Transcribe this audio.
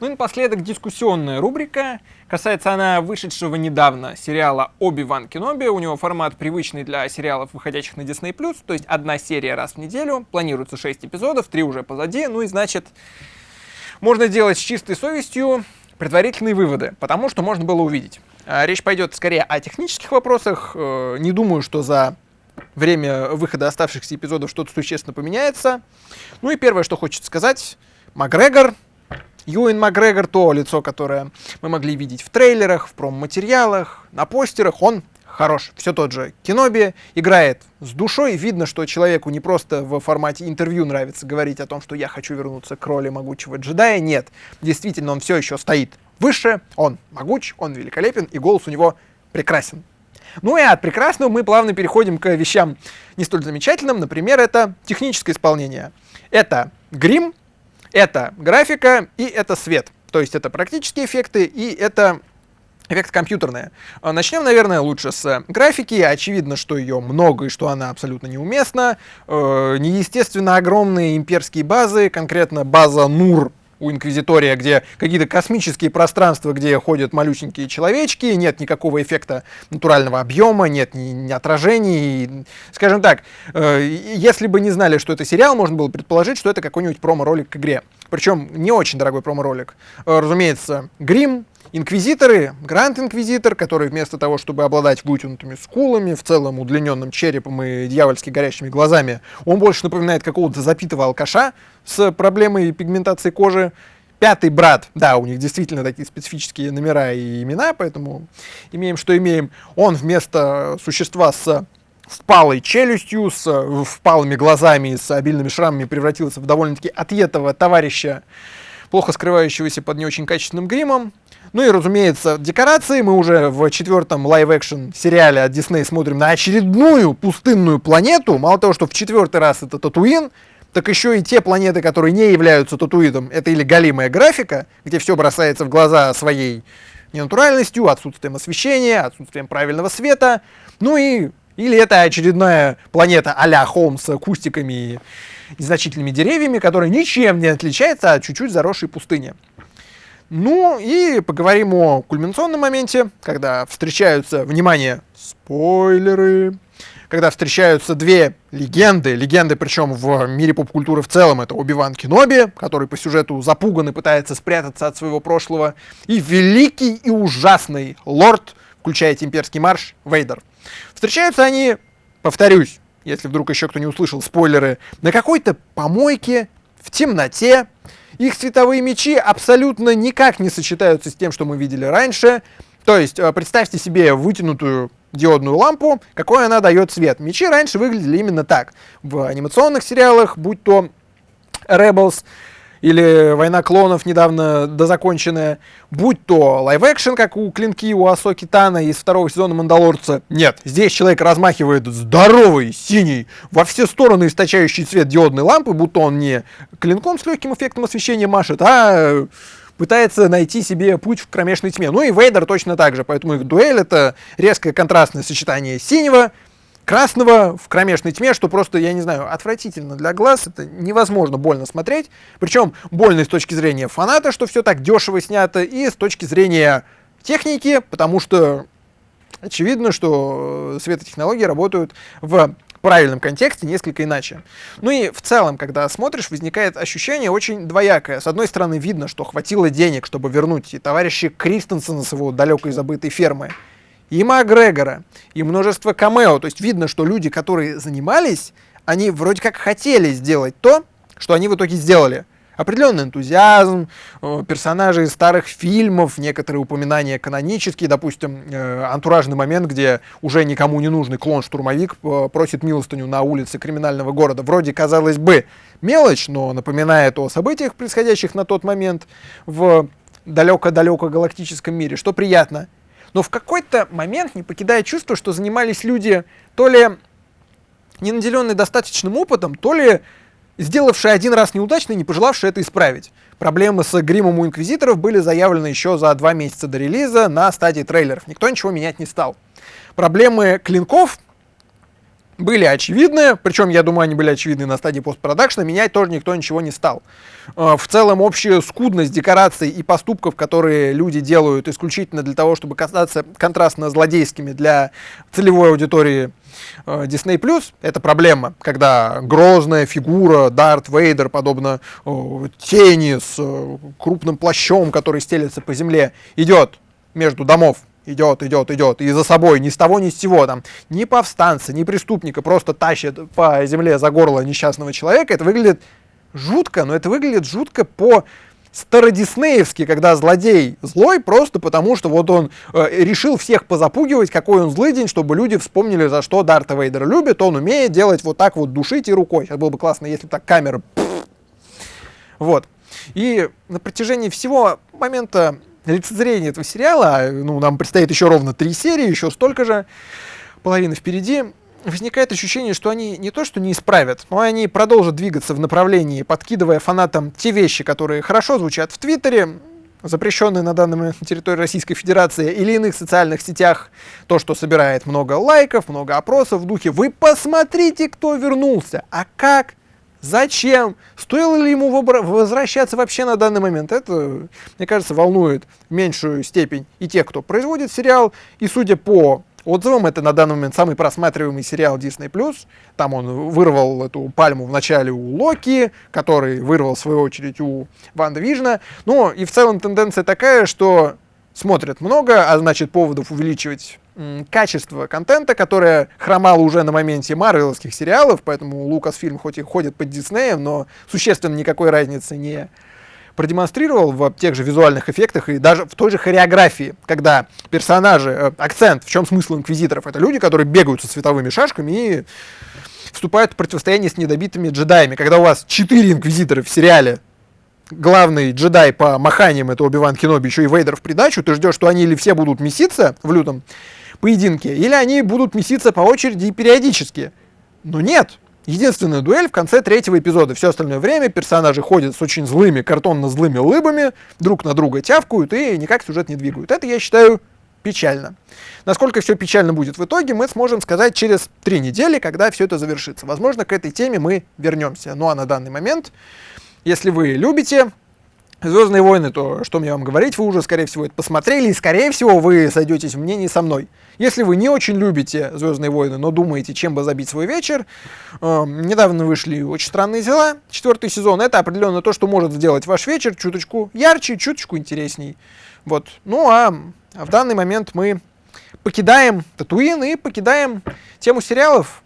Ну и напоследок дискуссионная рубрика. Касается она вышедшего недавно сериала «Оби-Ван Кеноби». У него формат привычный для сериалов, выходящих на Disney+, то есть одна серия раз в неделю. Планируется 6 эпизодов, 3 уже позади. Ну и значит, можно делать с чистой совестью предварительные выводы, потому что можно было увидеть. А, речь пойдет скорее о технических вопросах. Э, не думаю, что за время выхода оставшихся эпизодов что-то существенно поменяется. Ну и первое, что хочется сказать, Макгрегор Юэн Макгрегор, то лицо, которое мы могли видеть в трейлерах, в промо-материалах, на постерах, он хорош. Все тот же Киноби играет с душой. Видно, что человеку не просто в формате интервью нравится говорить о том, что я хочу вернуться к роли могучего джедая. Нет, действительно, он все еще стоит выше, он могуч, он великолепен, и голос у него прекрасен. Ну и от прекрасного мы плавно переходим к вещам не столь замечательным. Например, это техническое исполнение. Это грим, это графика и это свет. То есть это практические эффекты и это эффекты компьютерные. А, начнем, наверное, лучше с графики. Очевидно, что ее много и что она абсолютно неуместна. Э, неестественно огромные имперские базы, конкретно база Нур у Инквизитория, где какие-то космические пространства, где ходят малюсенькие человечки, нет никакого эффекта натурального объема, нет ни, ни отражений. Скажем так, э, если бы не знали, что это сериал, можно было предположить, что это какой-нибудь промо-ролик к игре. Причем не очень дорогой промо-ролик. Э, разумеется, грим, Инквизиторы, Гранд Инквизитор, который вместо того, чтобы обладать вытянутыми скулами, в целом удлиненным черепом и дьявольски горящими глазами, он больше напоминает какого-то запитого алкаша с проблемой пигментации кожи. Пятый брат, да, у них действительно такие специфические номера и имена, поэтому имеем, что имеем. Он вместо существа с впалой челюстью, с впалыми глазами и с обильными шрамами превратился в довольно-таки отъетого товарища, плохо скрывающегося под не очень качественным гримом. Ну и, разумеется, декорации. Мы уже в четвертом live-action сериале от Disney смотрим на очередную пустынную планету. Мало того, что в четвертый раз это Татуин, так еще и те планеты, которые не являются Татуином, это или галимая графика, где все бросается в глаза своей ненатуральностью, отсутствием освещения, отсутствием правильного света, ну и или это очередная планета а-ля Холм с кустиками и незначительными деревьями, которая ничем не отличается от чуть-чуть заросшей пустыни. Ну и поговорим о кульминационном моменте, когда встречаются, внимание, спойлеры, когда встречаются две легенды, легенды причем в мире поп-культуры в целом, это Оби-Ван Кеноби, который по сюжету запуган и пытается спрятаться от своего прошлого, и великий и ужасный лорд, включая имперский марш, Вейдер. Встречаются они, повторюсь, если вдруг еще кто не услышал спойлеры, на какой-то помойке, в темноте, их световые мечи абсолютно никак не сочетаются с тем, что мы видели раньше. То есть, э, представьте себе вытянутую диодную лампу, какой она дает свет. Мечи раньше выглядели именно так. В анимационных сериалах, будь то Rebels, или «Война клонов» недавно дозаконченная, будь то live-action, как клинки у Асоки Тано из второго сезона «Мандалорца». Нет, здесь человек размахивает здоровый, синий, во все стороны источающий свет диодной лампы, будто он не клинком с легким эффектом освещения машет, а пытается найти себе путь в кромешной тьме. Ну и Вейдер точно так же, поэтому их дуэль — это резкое контрастное сочетание синего, красного в кромешной тьме, что просто, я не знаю, отвратительно для глаз, это невозможно больно смотреть. Причем больно с точки зрения фаната, что все так дешево снято, и с точки зрения техники, потому что очевидно, что светотехнологии работают в правильном контексте несколько иначе. Ну и в целом, когда смотришь, возникает ощущение очень двоякое. С одной стороны, видно, что хватило денег, чтобы вернуть и товарища Кристенсена с его далекой забытой фермы, и Макгрегора, и множество камео. То есть видно, что люди, которые занимались, они вроде как хотели сделать то, что они в итоге сделали. Определенный энтузиазм, э, персонажи из старых фильмов, некоторые упоминания канонические, допустим, э, антуражный момент, где уже никому не нужный клон-штурмовик э, просит милостыню на улице криминального города. Вроде, казалось бы, мелочь, но напоминает о событиях, происходящих на тот момент в далеко-далеко галактическом мире, что приятно но в какой-то момент не покидает чувство, что занимались люди то ли не наделенные достаточным опытом, то ли сделавшие один раз неудачно и не пожелавшие это исправить. Проблемы с гримом у инквизиторов были заявлены еще за два месяца до релиза на стадии трейлеров. Никто ничего менять не стал. Проблемы клинков были очевидны, причем, я думаю, они были очевидны на стадии постпродакшна, менять тоже никто ничего не стал. Э, в целом, общая скудность декораций и поступков, которые люди делают исключительно для того, чтобы казаться контрастно злодейскими для целевой аудитории э, Disney+, это проблема, когда грозная фигура Дарт Вейдер, подобно тени с крупным плащом, который стелется по земле, идет между домов идет, идет, идет, и за собой ни с того, ни с сего, там, ни повстанца, ни преступника просто тащит по земле за горло несчастного человека, это выглядит жутко, но это выглядит жутко по стародиснеевски, когда злодей злой просто потому, что вот он э, решил всех позапугивать, какой он злый день, чтобы люди вспомнили, за что Дарта Вейдер любит, он умеет делать вот так вот, душить и рукой. Сейчас было бы классно, если бы так камера... Вот. И на протяжении всего момента лицезрение этого сериала, ну, нам предстоит еще ровно три серии, еще столько же, половина впереди, возникает ощущение, что они не то что не исправят, но они продолжат двигаться в направлении, подкидывая фанатам те вещи, которые хорошо звучат в Твиттере, запрещенные на данном на территории Российской Федерации или иных социальных сетях, то, что собирает много лайков, много опросов в духе «Вы посмотрите, кто вернулся!» А как? Зачем? Стоило ли ему возвращаться вообще на данный момент? Это, мне кажется, волнует в меньшую степень и тех, кто производит сериал. И судя по отзывам, это на данный момент самый просматриваемый сериал Disney+. Там он вырвал эту пальму в начале у Локи, который вырвал, в свою очередь, у Ванда Вижна. Ну, и в целом тенденция такая, что смотрят много, а значит поводов увеличивать качество контента, которое хромало уже на моменте марвеловских сериалов, поэтому Лукасфильм хоть и ходит под Диснеем, но существенно никакой разницы не продемонстрировал в тех же визуальных эффектах и даже в той же хореографии, когда персонажи, э, акцент, в чем смысл инквизиторов, это люди, которые бегают со световыми шашками и вступают в противостояние с недобитыми джедаями. Когда у вас четыре инквизитора в сериале, главный джедай по маханиям, это Оби-Ван Кеноби, еще и Вейдер в придачу, ты ждешь, что они или все будут меситься в лютом поединке, или они будут меситься по очереди и периодически. Но нет. Единственная дуэль в конце третьего эпизода. Все остальное время персонажи ходят с очень злыми, картонно-злыми лыбами, друг на друга тявкают и никак сюжет не двигают. Это, я считаю, печально. Насколько все печально будет в итоге, мы сможем сказать через три недели, когда все это завершится. Возможно, к этой теме мы вернемся. Ну а на данный момент, если вы любите Звездные войны, то что мне вам говорить, вы уже, скорее всего, это посмотрели, и, скорее всего, вы сойдетесь в мнении со мной. Если вы не очень любите Звездные войны, но думаете, чем бы забить свой вечер, э, недавно вышли очень странные дела, четвертый сезон, это определенно то, что может сделать ваш вечер чуточку ярче, чуточку интересней. Вот. Ну а в данный момент мы покидаем Татуин и покидаем тему сериалов.